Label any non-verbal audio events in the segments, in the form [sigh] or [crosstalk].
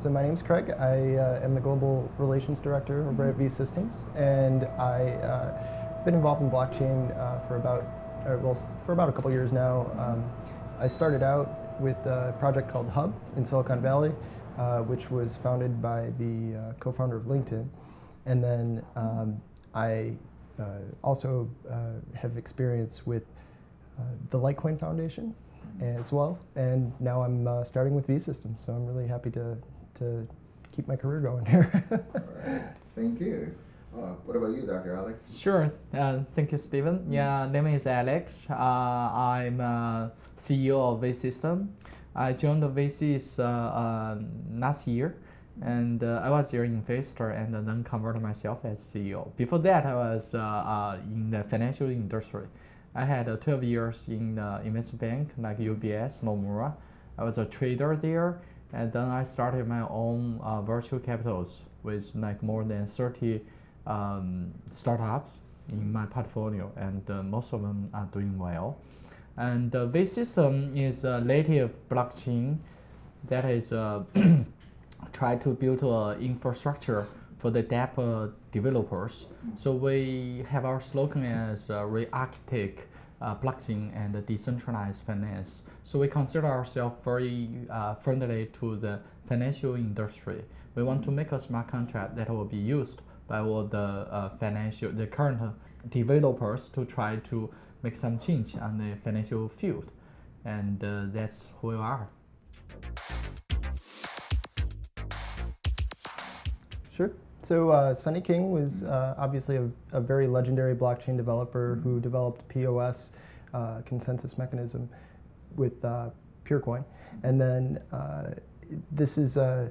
Uh, so my name's Craig. I uh, am the Global Relations Director over at V Systems, and I've uh, been involved in blockchain uh, for about, well, for about a couple years now. Um, I started out with a project called Hub in Silicon Valley, uh, which was founded by the uh, co-founder of LinkedIn, and then um, I also have experience with the Litecoin Foundation, as well. And now I'm uh, starting with V Systems, so I'm really happy to, to keep my career going here. [laughs] All right. Thank you. Uh, what about you, Dr. Alex? Sure. Uh, thank you, Stephen. Mm -hmm. Yeah, name is Alex. Uh, I'm CEO of V System. I joined the VCs uh, uh, last year, and uh, I was your investor and then converted myself as CEO. Before that, I was in the financial industry. I had uh, 12 years in the investment bank like UBS, Nomura. I was a trader there, and then I started my own uh, virtual capitals with like more than 30 um, startups in my portfolio, and uh, most of them are doing well. And the V system is a native blockchain that is uh, [clears throat] try to build an infrastructure for the DApp developers. So we have our slogan as uh, re-architect uh, blockchain and decentralized finance. So we consider ourselves very uh, friendly to the financial industry. We want to make a smart contract that will be used by all the uh, financial, the current developers to try to make some change on the financial field. And uh, that's who we are. Sure. So uh, Sunny King was uh, obviously a, a, very legendary blockchain developer who developed POS uh, consensus mechanism with uh, Peercoin. And then uh, this is uh,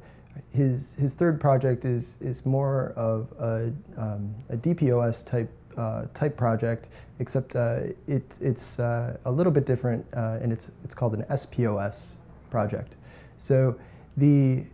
his, his third project is, is more of a, um, a DPoS type uh, type project, except uh, it, it's uh, a little bit different, and it's it's called an SPOS project. So the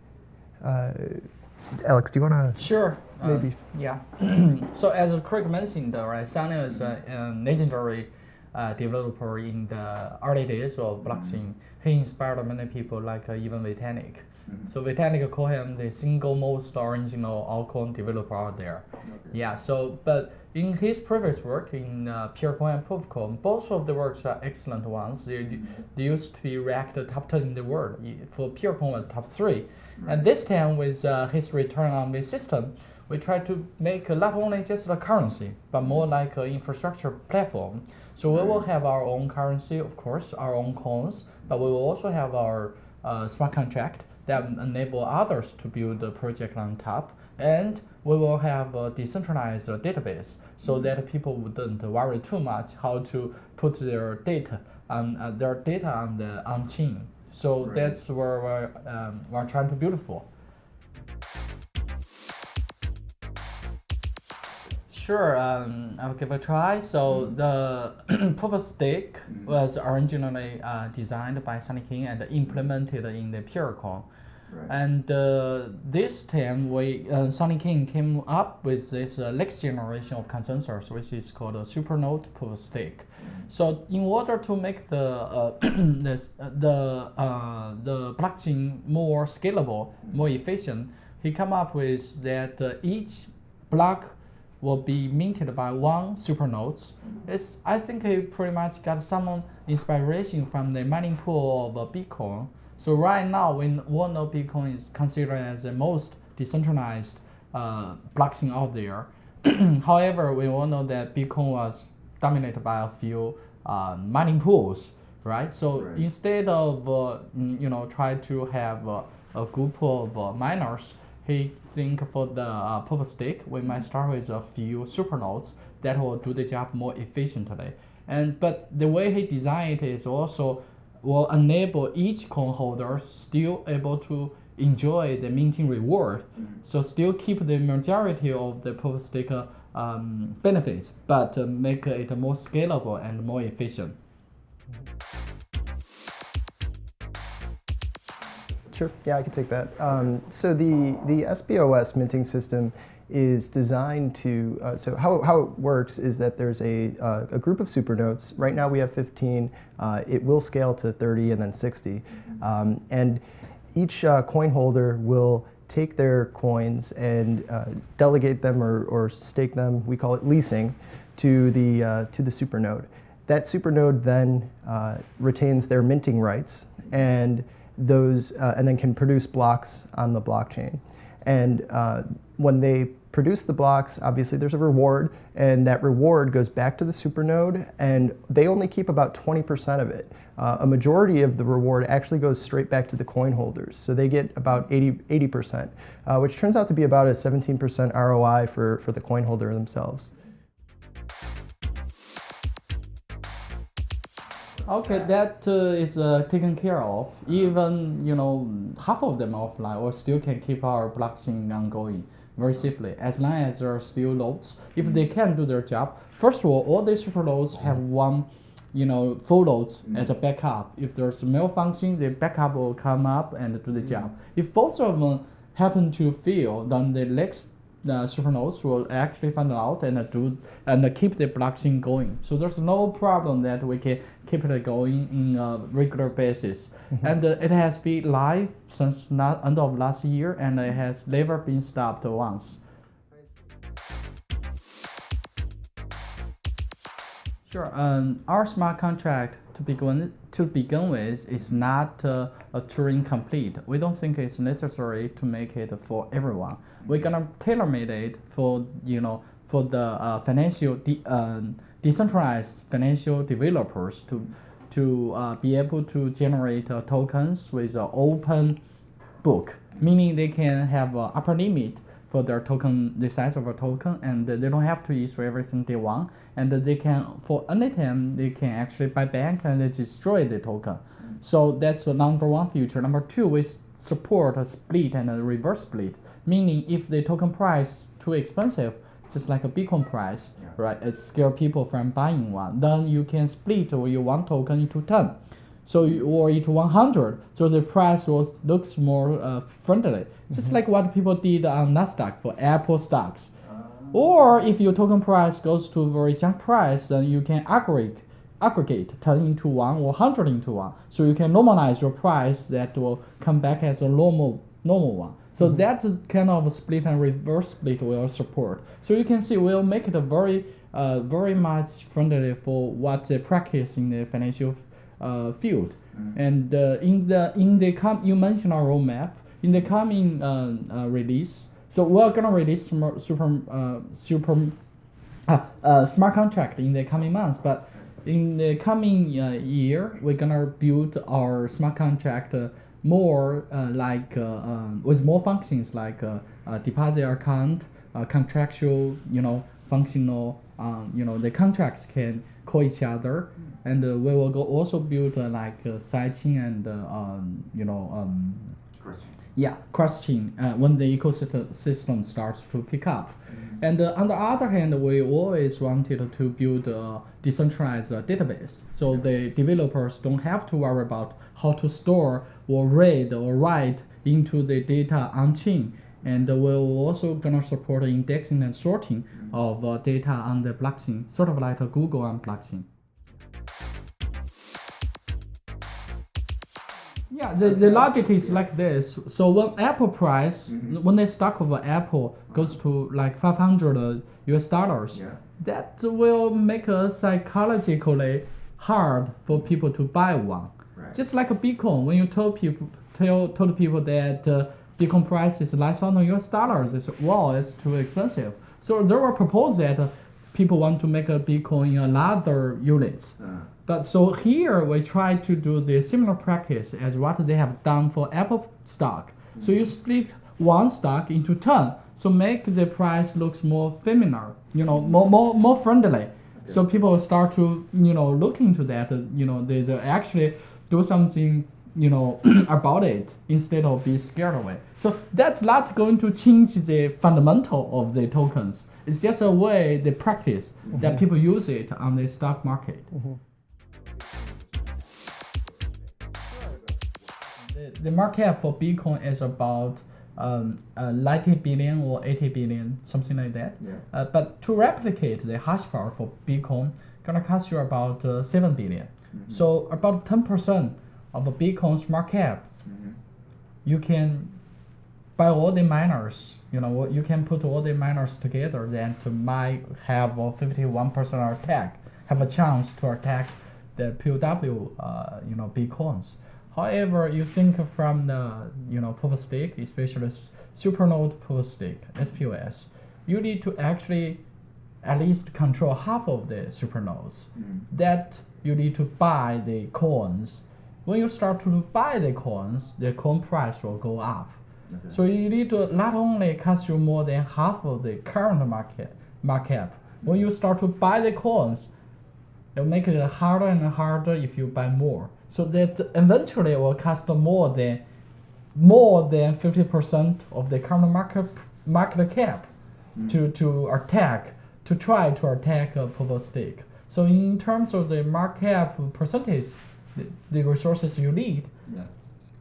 Alex, do you want to? Sure. Maybe. Uh, yeah. [clears throat] so as Craig mentioned, right, Sunny is a, a legendary uh, developer in the early days of blockchain. He inspired many people, like uh, even Vitalik. Mm -hmm. So Vitalik call him the single most original altcoin developer out there. Okay. Yeah. So, but in his previous work in uh, Peercoin and ProofCoin, both of the works are excellent ones. They, they used to be ranked top 10 in the world. For Peercoin was top 3. Right. And this time with uh, his return on the system, we try to make not only just a currency, but more like an infrastructure platform. So we will have our own currency, of course, our own coins, but we will also have our uh, smart contract that enable others to build the project on top. And we will have a decentralized database so mm-hmm. that people wouldn't worry too much how to put their data on uh, their data on the on chain. So right. that's where we're, um, we're trying to build for. Sure, um, I'll give a try. So mm. the [clears throat] proof of stake mm. was originally uh, designed by Sunny King and implemented in the Peercoin. Right. And uh, this time, we uh, Sunny King came up with this uh, next generation of consensus, which is called a supernode proof of stake. Mm. So in order to make the uh, [clears throat] this, uh, the uh, the blockchain more scalable, more efficient, he come up with that uh, each block will be minted by one supernodes. It's, I think he pretty much got some inspiration from the mining pool of Bitcoin. So right now, when one know Bitcoin is considered as the most decentralized uh, blockchain out there. [clears throat] However, we all know that Bitcoin was dominated by a few uh, mining pools, right? So right. instead of uh, mm, you know try to have a group of uh, miners, he think for the uh, proof of stake, we might start with a few supernodes that will do the job more efficiently. And but the way he designed it is also will enable each coin holder still able to enjoy the minting reward. Mm. So still keep the majority of the proof of stake um, benefits, but uh, make it more scalable and more efficient. Sure, yeah, I can take that. Um, so the, the SPOS minting system is designed to, uh, so how, how it works is that there's a, uh, a group of supernodes. Right now we have 15. Uh, it will scale to 30 and then 60. Um, and each uh, coin holder will take their coins and uh, delegate them or, or stake them, we call it leasing, to the, uh, to the supernode. That supernode then retains their minting rights and, those, and then can produce blocks on the blockchain. And when they produce the blocks, obviously there's a reward, and that reward goes back to the supernode, and they only keep about 20% of it. Uh, a majority of the reward actually goes straight back to the coin holders. So they get about 80, 80%, uh, which turns out to be about a 17% ROI for, for the coin holder themselves. Okay, that uh, is uh, taken care of. Even you know half of them offline, or still can keep our blockchain ongoing very safely as long as there are still loads. If they mm. can do their job, first of all, all these super nodes mm. have one, you know, full nodes mm. as a backup. If there's a malfunction, the backup will come up and do the job. If both of them happen to fail, then the next the supernodes will actually find out and do and keep the blockchain going. So there's no problem that we can keep it going in a regular basis. Mm-hmm. And uh, it has been live since not end of last year, and it has never been stopped once. Sure. Um, our smart contract to begin to begin with is not uh, a Turing complete. We don't think it's necessary to make it for everyone. We're gonna tailor made it for you know for the uh, financial de- uh, decentralized financial developers to to uh, be able to generate uh, tokens with an open book, meaning they can have an upper limit for their token, the size of a token, and they don't have to issue everything they want, and they can, for any time, they can actually buy back and destroy the token. So that's the number one feature. Number two, we support a split and a reverse split, meaning if the token price too expensive, just like a Bitcoin price, yeah. right? It scare people from buying one. Then you can split your one token into 10. So you, or into 100. So the price was, looks more uh, friendly. Just mm-hmm. like what people did on Nasdaq for Apple stocks. Uh, or if your token price goes to a very junk price, then you can aggregate aggregate 10 into 1 or 100 into 1. So you can normalize your price that will come back as a normal normal one. So mm-hmm. that kind of split and reverse split will support. So you can see we'll make it a very uh, very much friendly for what they practice in the financial uh, field. Mm-hmm. And uh, in the in the com- you mentioned our roadmap in the coming uh, uh, release. So we're gonna release super super uh, super uh, smart contract in the coming months, but in the coming year we're gonna build our smart contract more like um, with more functions like deposit account, contractual, you know, functional. Um, you know, the contracts can call each other, and uh, we will go also build uh, like uh, sidechain and um, you know um, yeah, question uh, when the ecosystem starts to pick up. Mm-hmm. And uh, on the other hand, we always wanted to build a decentralized uh, database. So the developers don't have to worry about how to store or read or write into the data on chain. And we're also gonna support indexing and sorting mm-hmm. of uh, data on the blockchain, sort of like a Google on blockchain. Yeah, the, the logic is like this. So when Apple price, mm-hmm. when the stock of Apple goes to like 500 US dollars, yeah. that will make it psychologically hard for people to buy one. Right. Just like a Bitcoin, when you told people tell told people that uh, Bitcoin price is less than US dollars, it's well, it's too expensive. So there were proposals that uh, people want to make a Bitcoin in other units. Uh. But so here we try to do the similar practice as what they have done for Apple stock. Mm-hmm. So you mm-hmm. split one stock into 10, so make the price looks more familiar, you know, more, more, more friendly. Okay. So people start to, you know, look into that, you know, they, they actually do something, you know, [clears throat] about it instead of be scared away. So that's not going to change the fundamental of the tokens. It's just a way, the practice mm-hmm. that people use it on the stock market. Mm-hmm. The market cap for Bitcoin is about um, uh, 90 billion or 80 billion, something like that. Yeah. Uh, but to replicate the hash power for Bitcoin, gonna cost you about uh, 7 billion. Mm-hmm. So about 10% of a Bitcoin's market cap mm-hmm. you can buy all the miners, you know, you can put all the miners together then to might have a 51% attack, have a chance to attack the POW, uh, you know, bitcoins. However, you think from the, you know, proof of stake, especially supernode proof of stake, SPOS, you need to actually at least control half of the supernodes. Mm. That you need to buy the coins. When you start to buy the coins, the coin price will go up. Okay. So you need to not only consume more than half of the current market market. When you start to buy the coins, it'll make it harder and harder if you buy more. So that eventually it will cost more than more than fifty percent of the current market market cap Mm. to, to attack to try to attack a proof of stake. So in terms of the market cap percentage, the, the resources you need, yeah.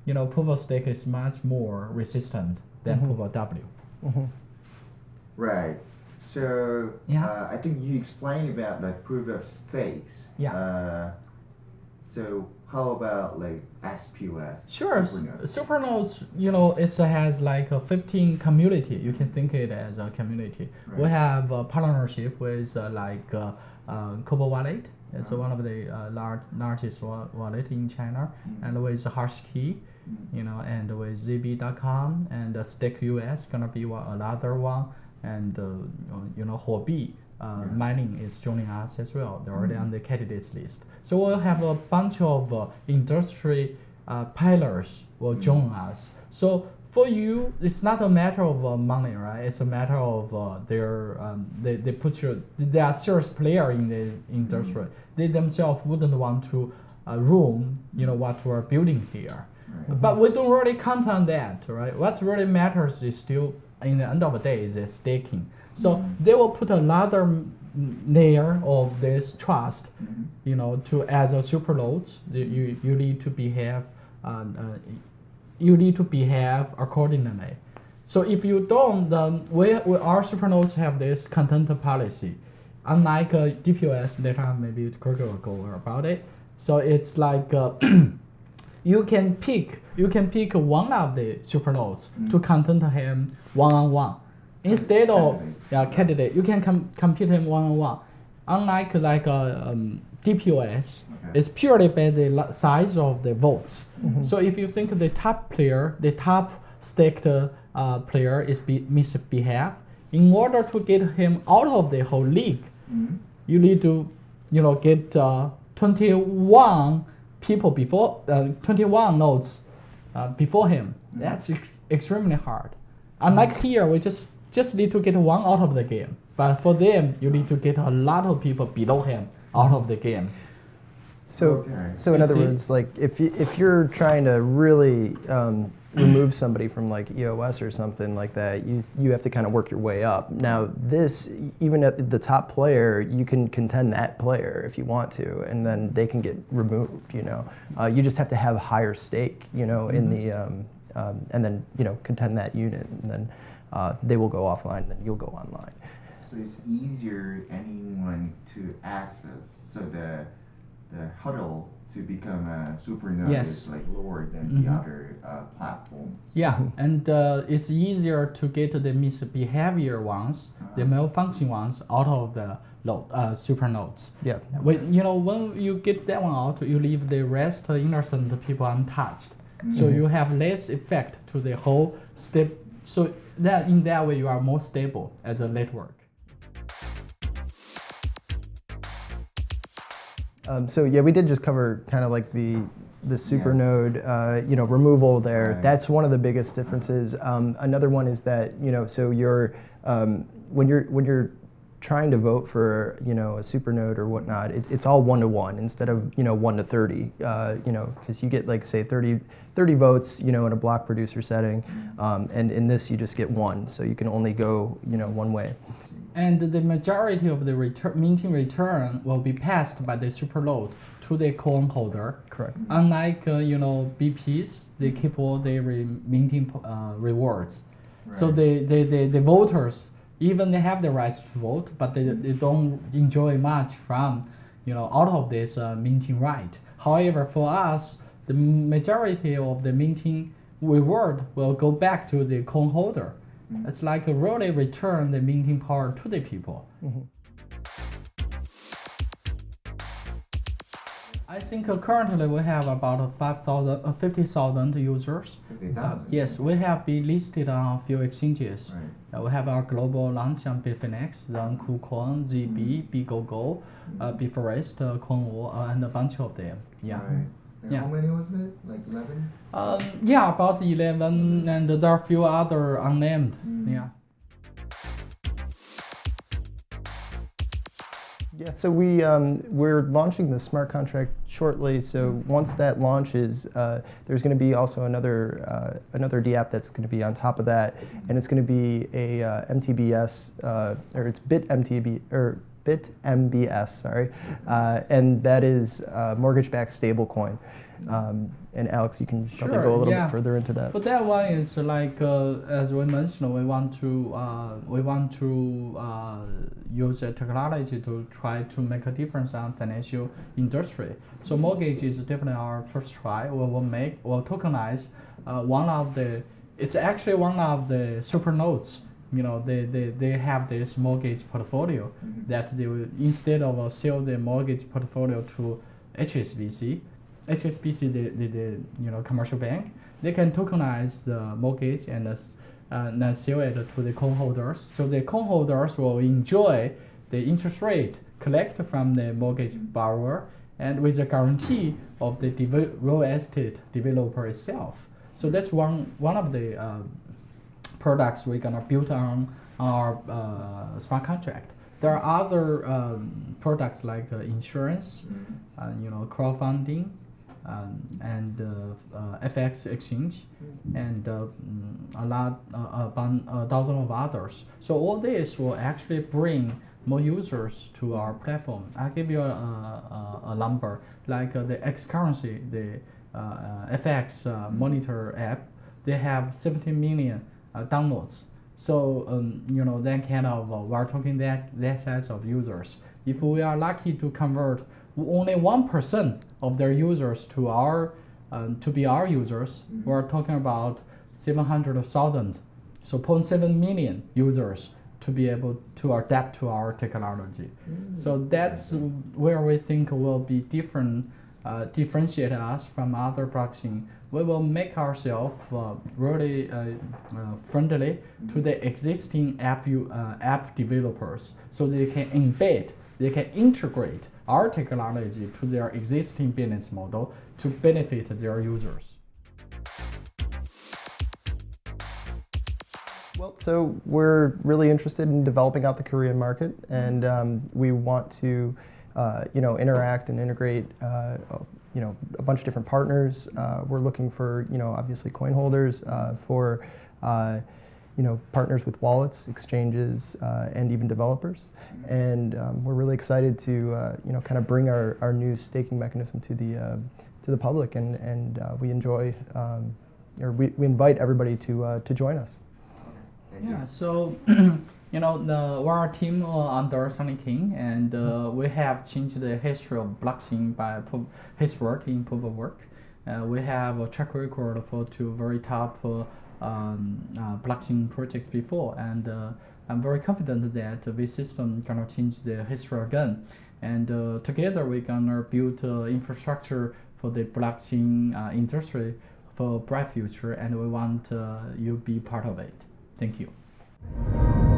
you know, proof stake is much more resistant than proof of W. Mhm. Right. So Yeah. uh, I think you explained about like proof of stakes. Yeah. Uh, so how about like SPOS? Sure, Supernode? Supernodes, you know, it has like a 15 community. You can think it as a community. We have a partnership with uh, like uh, uh, Cobo Wallet. It's Uh-huh. one of the uh, large, largest wallet in China, Mm. and with Hashkey, Mm. you know, and with ZB.com and uh, Stake US gonna be one, another one, and uh, you know, Huobi uh, Yeah. mining is joining us as well. They're already Mhm. on the candidates list. So we'll have a bunch of uh, industry uh, pilots will Mhm. join us. So for you, it's not a matter of uh, money, right? It's a matter of uh, their um, they, they put your they are serious player in the industry. Mhm. They themselves wouldn't want to uh, ruin you know what we're building here. Right. But we don't really count on that, right? What really matters is still, in the end of the day, is the staking. So Mhm. they will put another layer of this trust, Mhm. you know, to as a super nodes, you, you, need to behave, um, uh, you need to behave accordingly. So if you don't, then we, we our super nodes have this content policy. Unlike uh, DPoS, later on maybe Gregor will go about it. So it's like uh, [clears throat] you can pick you can pick one of the supernodes Mm. to content him one on one instead of Candidate. yeah candidate you can com- compete him one on one unlike like a um, dpos Okay. it's purely by the size of the votes Mhm. so if you think the top player the top staked uh, player is be- misbehave in order to get him out of the whole league Mhm. you need to, you know, get uh, 21 people before, uh, 21 nodes uh, before him. That's ex- extremely hard. Unlike here, we just just need to get one out of the game. But for them, you need to get a lot of people below him out of the game. So, Okay. so in You other see- words, like if you, if you're trying to really um, remove somebody from like EOS or something like that, you you have to kind of work your way up. Now, this even at the top player, you can contend that player if you want to, and then they can get removed. You know, uh, you just have to have a higher stake. You know, in the um, um, and then you know contend that unit, and then uh, they will go offline, and then you'll go online. So it's easier anyone to access. So the the huddle to become a supernode Yes. is like lower than Mhm. the other uh, platforms. Yeah, and uh, it's easier to get the misbehavior ones, the Uh-huh. malfunction ones, out of the load, uh, super nodes. Yeah. When you know when you get that one out, you leave the rest uh, innocent people untouched. So Mhm. you have less effect to the whole step. So that in that way you are more stable as a network. Um, so yeah, we did just cover kind of like the the supernode, uh, you know, removal there. Right. That's one of the biggest differences. Um, another one is that you know, so you're um, when you're when you're trying to vote for you know a supernode or whatnot, it, it's all one to one instead of you know one to thirty. Uh, you know, because you get like say 30, 30 votes, you know, in a block producer setting, um, and in this you just get one, so you can only go you know one way. And the majority of the return, minting return will be passed by the super load to the coin holder. Correct. Unlike uh, you know BPs, they keep all the re- minting uh, rewards. So Right. the, the, the, the voters, even they have the rights to vote, but they, they don't enjoy much from, you know, out of this uh, minting right. However, for us, the majority of the minting, reward will go back to the coin holder. Mm. It's like a really return the minting power to the people. Mhm. I think currently we have about 5,000, uh, 50,000 users. Fifty Uh, yes, we have been listed on a few exchanges. Right. Uh, we have our global launch on Bitfinex, then KuCoin, ZB, BGoGo, uh, BitForex, uh, Coinwo, uh, and a bunch of them. Yeah. Right. And Yeah. how many was it? Like eleven? Um, yeah, about 11, and there are a few other unnamed. Mm. Yeah. Yeah, so we um, we're launching the smart contract shortly. So once that launches, uh, there's going to be also another uh, another DApp that's going to be on top of that, and it's going to be a uh, MTBS uh, or it's Bit MTB or Bit MBS, sorry, uh, and that is uh, mortgage-backed stablecoin. Um, and Alex, you can probably go a little yeah. bit further into that. But that one is like uh, as we mentioned, we want to uh, we want to uh, use the technology to try to make a difference on financial industry. So mortgage is definitely our first try. We will make we'll tokenize uh, one of the. It's actually one of the super notes. You know, they, they, they have this mortgage portfolio Mhm. that they will instead of uh, sell the mortgage portfolio to HSBC, HSBC the, the, the you know commercial bank, they can tokenize the mortgage and uh, uh, then sell it to the coin holders. So the coin holders will enjoy the interest rate collected from the mortgage borrower and with the guarantee of the devel- real estate developer itself. So that's one one of the uh, products we're gonna build on our uh, smart contract. There are other um, products like uh, insurance, uh, you know, crowdfunding, um, and uh, uh, FX exchange, and uh, mm, a lot, uh, a, bun, a dozen of others. So all this will actually bring more users to our platform. I'll give you a, a, a number, like uh, the X currency, the uh, uh, FX uh, monitor app, they have 17 million downloads. So um, you know that kind of uh, we're talking that that size of users. If we are lucky to convert only one percent of their users to our um, to be our users, Mhm. we're talking about seven hundred thousand, so 0.7 million users to be able to adapt to our technology. So that's where we think will be different, uh, differentiate us from other blockchain. We will make ourselves uh, really uh, uh, friendly to the existing app you, uh, app developers, so they can embed, they can integrate our technology to their existing business model to benefit their users. Well, so we're really interested in developing out the Korean market, and um, we want to, you know, interact and integrate, uh, you know, a bunch of different partners. Uh, we're looking for, you know, obviously coin holders, uh, for, uh, you know, partners with wallets, exchanges, uh, and even developers. And um, we're really excited to, uh, you know, kind of bring our, our new staking mechanism to the uh, to the public, and and uh, we enjoy, um, or we, we invite everybody to uh, to join us. Yeah, so [clears throat] you know, the, we're a team uh, under Sunny King, and uh, we have changed the history of blockchain by pro- his work in proof of work. Uh, we have a track record for two very top uh, um, uh, blockchain projects before, and uh, I'm very confident that this system gonna change the history again. And uh, together we're gonna build uh, infrastructure for the blockchain uh, industry for bright future, and we want uh, you be part of it. Thank you.